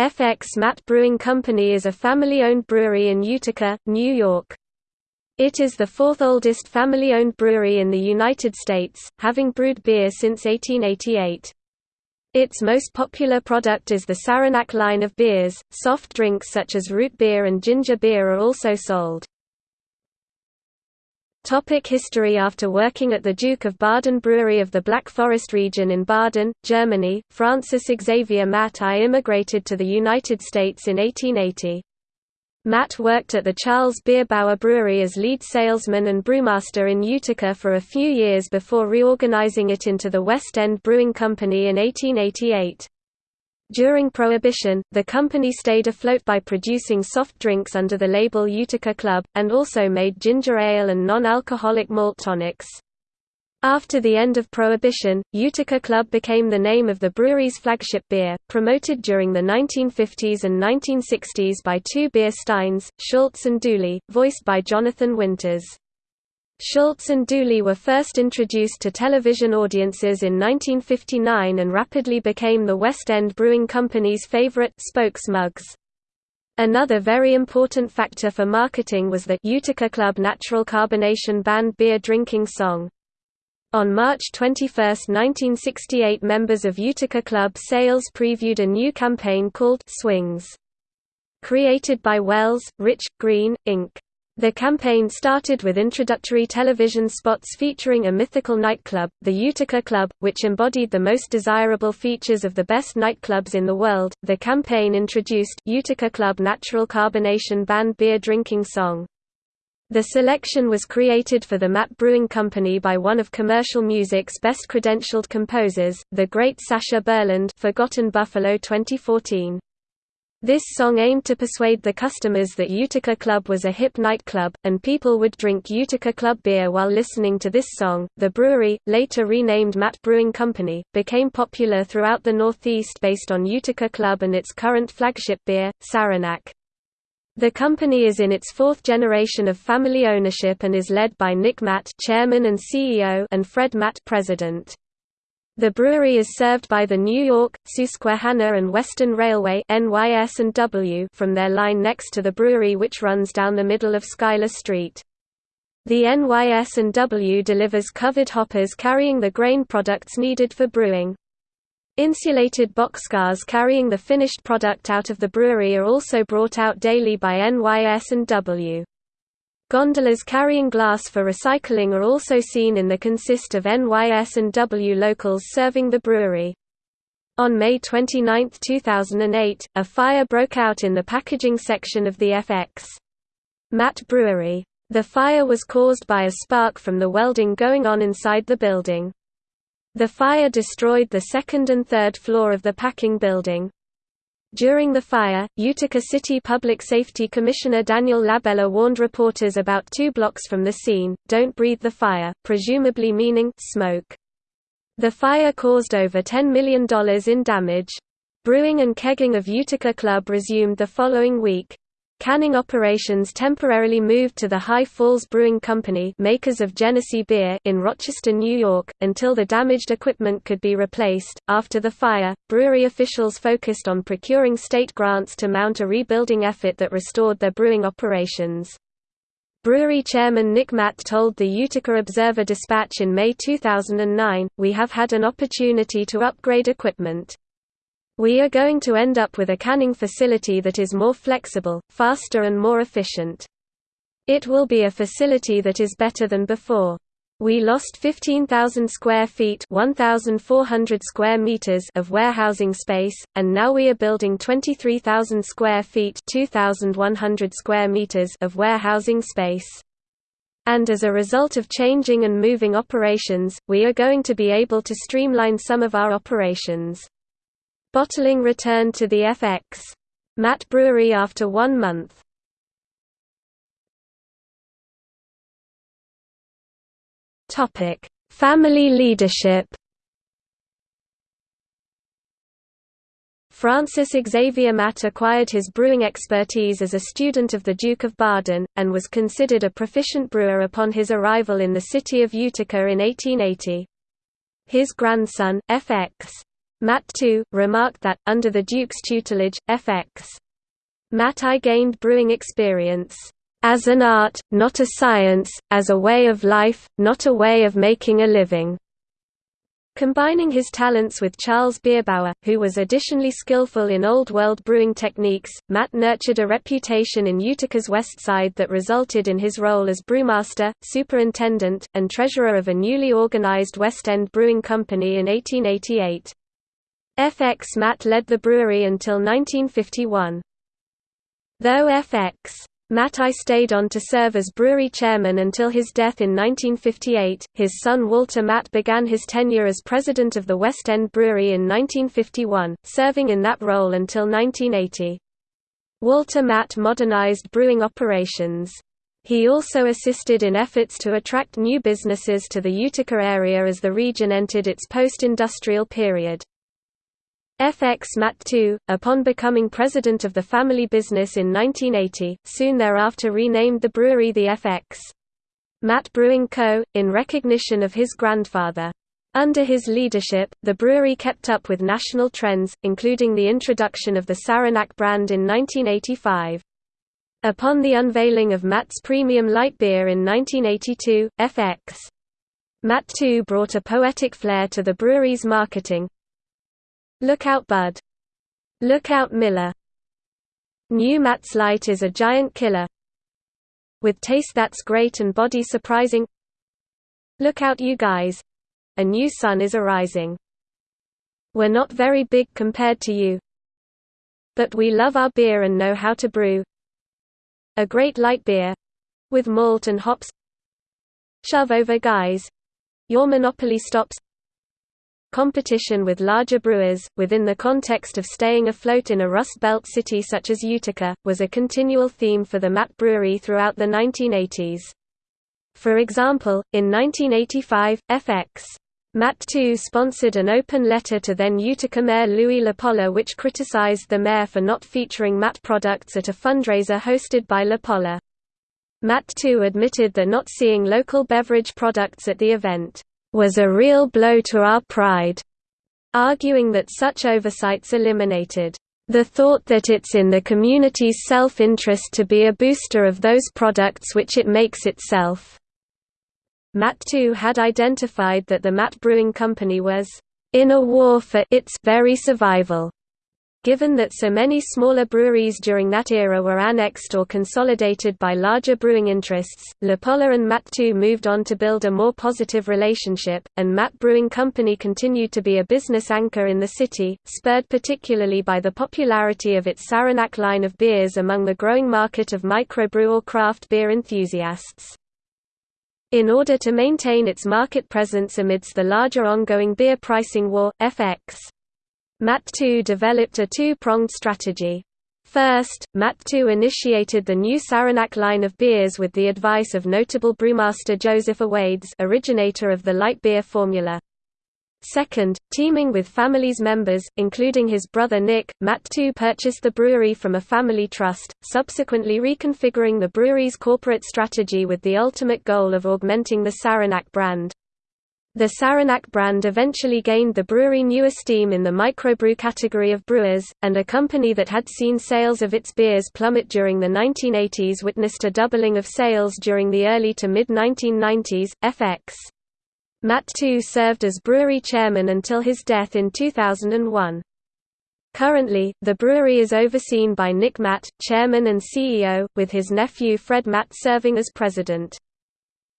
FX Matt Brewing Company is a family-owned brewery in Utica, New York. It is the fourth oldest family-owned brewery in the United States, having brewed beer since 1888. Its most popular product is the Saranac line of beers. Soft drinks such as root beer and ginger beer are also sold. Topic history After working at the Duke of Baden Brewery of the Black Forest region in Baden, Germany, Francis Xavier Matt I immigrated to the United States in 1880. Matt worked at the Charles Bierbauer Brewery as lead salesman and brewmaster in Utica for a few years before reorganizing it into the West End Brewing Company in 1888. During Prohibition, the company stayed afloat by producing soft drinks under the label Utica Club, and also made ginger ale and non-alcoholic malt tonics. After the end of Prohibition, Utica Club became the name of the brewery's flagship beer, promoted during the 1950s and 1960s by two beer steins, Schultz and Dooley, voiced by Jonathan Winters. Schultz and Dooley were first introduced to television audiences in 1959 and rapidly became the West End Brewing Company's favorite spokes mugs. Another very important factor for marketing was the Utica Club Natural Carbonation Band beer drinking song. On March 21, 1968 members of Utica Club Sales previewed a new campaign called Swings. Created by Wells, Rich, Greene, Inc. The campaign started with introductory television spots featuring a mythical nightclub, the Utica Club, which embodied the most desirable features of the best nightclubs in the world. The campaign introduced Utica Club Natural Carbonation Band beer drinking song. The selection was created for the Matt Brewing Company by one of commercial music's best credentialed composers, the great Sascha Burland Forgotten Buffalo 2014. This song aimed to persuade the customers that Utica Club was a hip nightclub, and people would drink Utica Club beer while listening to this song. The brewery, later renamed Matt Brewing Company, became popular throughout the Northeast based on Utica Club and its current flagship beer, Saranac. The company is in its fourth generation of family ownership and is led by Nick Matt, chairman and CEO, and Fred Matt, president. The brewery is served by the New York, Susquehanna and Western Railway NYS and W from their line next to the brewery which runs down the middle of Schuyler Street. The NYS and W delivers covered hoppers carrying the grain products needed for brewing. Insulated boxcars carrying the finished product out of the brewery are also brought out daily by NYS and W. Gondolas carrying glass for recycling are also seen in the consist of NYS and W locals serving the brewery. On May 29, 2008, a fire broke out in the packaging section of the FX. Matt Brewery. The fire was caused by a spark from the welding going on inside the building. The fire destroyed the second and third floor of the packing building. During the fire, Utica City Public Safety Commissioner Daniel Labella warned reporters about two blocks from the scene, don't breathe the fire, presumably meaning smoke. The fire caused over $10 million in damage. Brewing and kegging of Utica Club resumed the following week. Canning operations temporarily moved to the High Falls Brewing Company makers of Genesee beer in Rochester, New York, until the damaged equipment could be replaced. After the fire, brewery officials focused on procuring state grants to mount a rebuilding effort that restored their brewing operations. Brewery chairman Nick Matt told the Utica Observer Dispatch in May 2009, We have had an opportunity to upgrade equipment. We are going to end up with a canning facility that is more flexible, faster and more efficient. It will be a facility that is better than before. We lost 15,000 square feet 1,400 square meters of warehousing space, and now we are building 23,000 square feet 2,100 square meters of warehousing space. And as a result of changing and moving operations, we are going to be able to streamline some of our operations. Bottling returned to the FX. Matt Brewery after one month. Topic: Family leadership. Francis Xavier Matt acquired his brewing expertise as a student of the Duke of Baden, and was considered a proficient brewer upon his arrival in the city of Utica in 1880. His grandson, F.X. Matt too, remarked that, under the Duke's tutelage, FX. Matt I gained brewing experience, "...as an art, not a science, as a way of life, not a way of making a living." Combining his talents with Charles Bierbauer, who was additionally skillful in Old World brewing techniques, Matt nurtured a reputation in Utica's West Side that resulted in his role as brewmaster, superintendent, and treasurer of a newly organized West End Brewing Company in 1888. FX Matt led the brewery until 1951. Though FX Matt I stayed on to serve as brewery chairman until his death in 1958. His son Walter Matt began his tenure as president of the West End Brewery in 1951, serving in that role until 1980. Walter Matt modernized brewing operations. He also assisted in efforts to attract new businesses to the Utica area as the region entered its post-industrial period. FX Matt II, upon becoming president of the family business in 1980, soon thereafter renamed the brewery the FX. Matt Brewing Co., in recognition of his grandfather. Under his leadership, the brewery kept up with national trends, including the introduction of the Saranac brand in 1985. Upon the unveiling of Matt's premium light beer in 1982, FX. Matt II brought a poetic flair to the brewery's marketing, Look out Bud. Look out Miller. New Matt's Light is a giant killer. With taste that's great and body surprising. Look out you guys. A new sun is arising. We're not very big compared to you. But we love our beer and know how to brew. A great light beer. With malt and hops. Shove over guys. Your monopoly stops competition with larger brewers, within the context of staying afloat in a Rust Belt city such as Utica, was a continual theme for the Matt Brewery throughout the 1980s. For example, in 1985, FX. Matt II sponsored an open letter to then Utica Mayor Louis LaPolla which criticized the mayor for not featuring Matt products at a fundraiser hosted by LaPolla. Matt II admitted that not seeing local beverage products at the event was a real blow to our pride, arguing that such oversights eliminated the thought that it's in the community's self-interest to be a booster of those products which it makes itself. Too had identified that the Matt Brewing Company was in a war for its very survival. Given that so many smaller breweries during that era were annexed or consolidated by larger brewing interests, LaPolla and Matt II moved on to build a more positive relationship, and Matt Brewing Company continued to be a business anchor in the city, spurred particularly by the popularity of its Saranac line of beers among the growing market of microbrew or craft beer enthusiasts. In order to maintain its market presence amidst the larger ongoing beer pricing war, FX Matt II developed a two-pronged strategy. First, Matt II initiated the new Saranac line of beers with the advice of notable brewmaster Joseph Owades originator of the light beer formula. Second, teaming with family's members, including his brother Nick, Matt II purchased the brewery from a family trust, subsequently reconfiguring the brewery's corporate strategy with the ultimate goal of augmenting the Saranac brand. The Saranac brand eventually gained the brewery new esteem in the microbrew category of brewers, and a company that had seen sales of its beers plummet during the 1980s witnessed a doubling of sales during the early to mid-1990s. FX. Matt II served as brewery chairman until his death in 2001. Currently, the brewery is overseen by Nick Matt, chairman and CEO, with his nephew Fred Matt serving as president.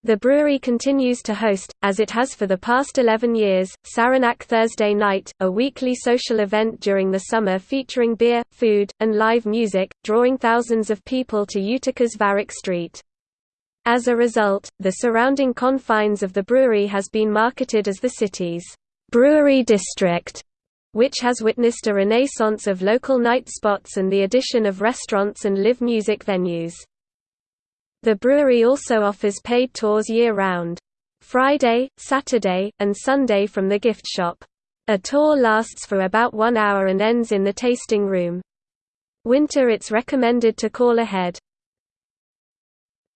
The brewery continues to host, as it has for the past 11 years, Saranac Thursday Night, a weekly social event during the summer featuring beer, food, and live music, drawing thousands of people to Utica's Varick Street. As a result, the surrounding confines of the brewery has been marketed as the city's brewery district, which has witnessed a renaissance of local night spots and the addition of restaurants and live music venues. The brewery also offers paid tours year-round. Friday, Saturday, and Sunday from the gift shop. A tour lasts for about one hour and ends in the tasting room. Winter it's recommended to call ahead.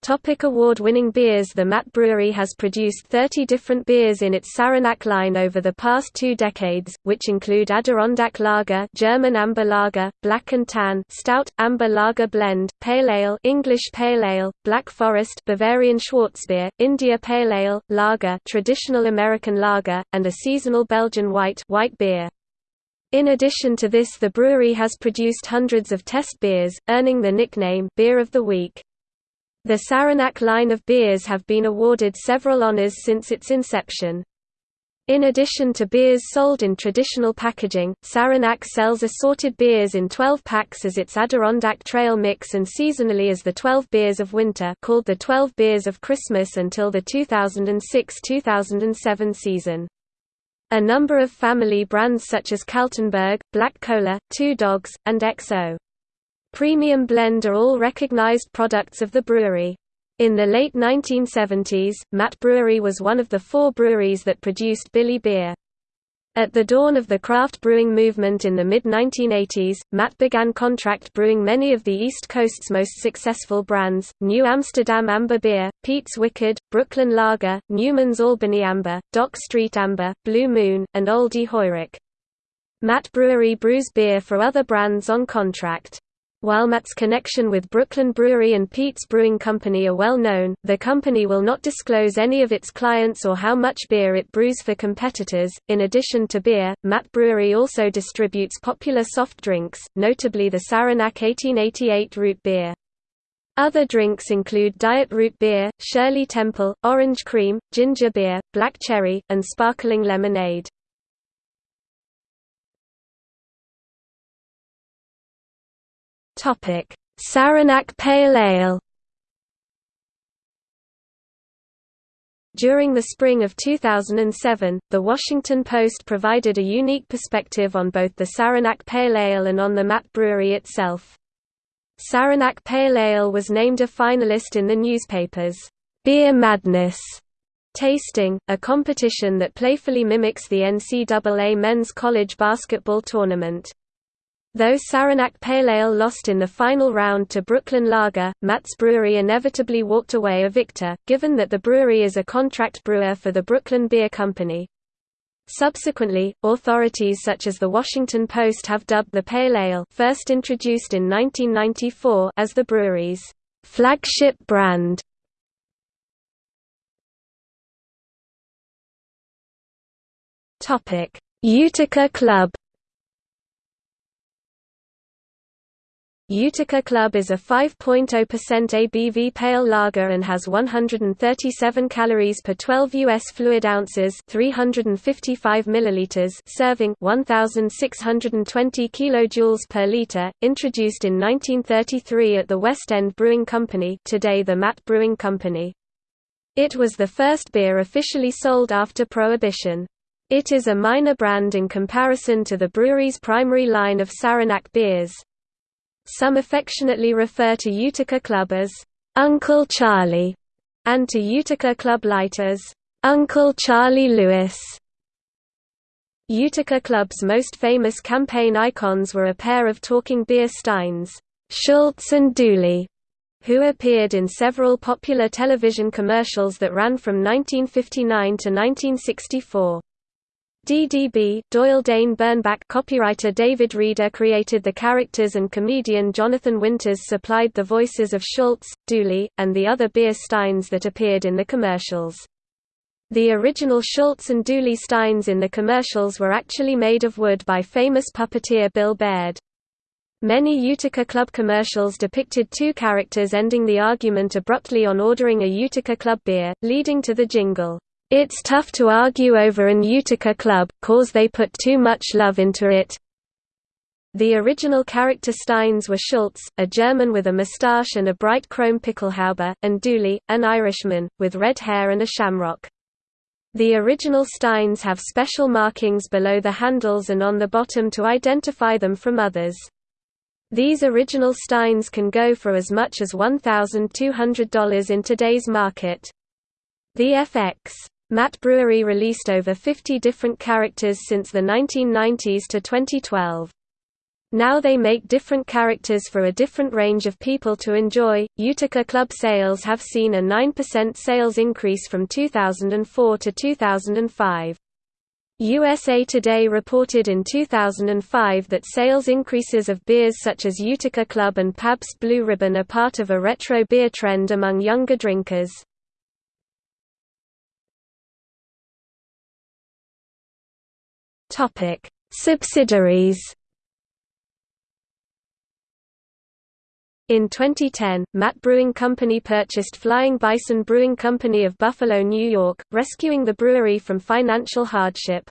Topic award-winning beers The Matt Brewery has produced 30 different beers in its Saranac line over the past two decades, which include Adirondack Lager German Amber Lager, Black and Tan Stout, Amber Lager Blend, Pale Ale English Pale Ale, Black Forest Bavarian Schwarzbier, India Pale Ale, Lager Traditional American Lager, and a seasonal Belgian White white beer. In addition to this the brewery has produced hundreds of test beers, earning the nickname Beer of the Week. The Saranac line of beers have been awarded several honors since its inception. In addition to beers sold in traditional packaging, Saranac sells assorted beers in 12 packs as its Adirondack Trail Mix and seasonally as the 12 Beers of Winter called the 12 Beers of Christmas until the 2006–2007 season. A number of family brands such as Kaltenberg, Black Cola, Two Dogs, and XO. Premium Blend are all recognized products of the brewery. In the late 1970s, Matt Brewery was one of the four breweries that produced Billy beer. At the dawn of the craft brewing movement in the mid-1980s, Matt began contract brewing many of the East Coast's most successful brands, New Amsterdam Amber Beer, Pete's Wicked, Brooklyn Lager, Newman's Albany Amber, Dock Street Amber, Blue Moon, and Olde Heurich. Matt Brewery brews beer for other brands on contract. While Matt's connection with Brooklyn Brewery and Pete's Brewing Company are well known, the company will not disclose any of its clients or how much beer it brews for competitors. In addition to beer, Matt Brewery also distributes popular soft drinks, notably the Saranac 1888 root beer. Other drinks include Diet Root Beer, Shirley Temple, Orange Cream, Ginger Beer, Black Cherry, and Sparkling Lemonade. Topic: Saranac Pale Ale. During the spring of 2007, The Washington Post provided a unique perspective on both the Saranac Pale Ale and on the Matt Brewery itself. Saranac Pale Ale was named a finalist in the newspaper's Beer Madness tasting, a competition that playfully mimics the NCAA men's college basketball tournament. Though Saranac Pale Ale lost in the final round to Brooklyn Lager, Matt's Brewery inevitably walked away a victor, given that the brewery is a contract brewer for the Brooklyn Beer Company. Subsequently, authorities such as the Washington Post have dubbed the Pale Ale first introduced in 1994 as the brewery's flagship brand. Utica Club Utica Club is a 5.0% ABV pale lager and has 137 calories per 12 US fluid ounces, 355 milliliters, serving 1620 kilojoules per liter, introduced in 1933 at the West End Brewing Company, today the Matt Brewing Company. It was the first beer officially sold after Prohibition. It is a minor brand in comparison to the brewery's primary line of Saranac beers. Some affectionately refer to Utica Club as Uncle Charlie and to Utica Club Light as Uncle Charlie Lewis. Utica Club's most famous campaign icons were a pair of talking beer steins, Schultz and Dooley, who appeared in several popular television commercials that ran from 1959 to 1964. DDB Doyle Dane Bernbach copywriter David Reeder created the characters and comedian Jonathan Winters supplied the voices of Schultz, Dooley, and the other beer steins that appeared in the commercials. The original Schultz and Dooley steins in the commercials were actually made of wood by famous puppeteer Bil Baird. Many Utica Club commercials depicted two characters ending the argument abruptly on ordering a Utica Club beer, leading to the jingle, it's tough to argue over an Utica club, cause they put too much love into it. The original character Steins were Schultz, a German with a moustache and a bright chrome pickelhaube, and Dooley, an Irishman, with red hair and a shamrock. The original Steins have special markings below the handles and on the bottom to identify them from others. These original Steins can go for as much as $1,200 in today's market. The FX Matt Brewery released over 50 different characters since the 1990s to 2012. Now they make different characters for a different range of people to enjoy. Utica Club sales have seen a 9% sales increase from 2004 to 2005. USA Today reported in 2005 that sales increases of beers such as Utica Club and Pabst Blue Ribbon are part of a retro beer trend among younger drinkers. Subsidiaries In 2010, Matt Brewing Company purchased Flying Bison Brewing Company of Buffalo, New York, rescuing the brewery from financial hardship.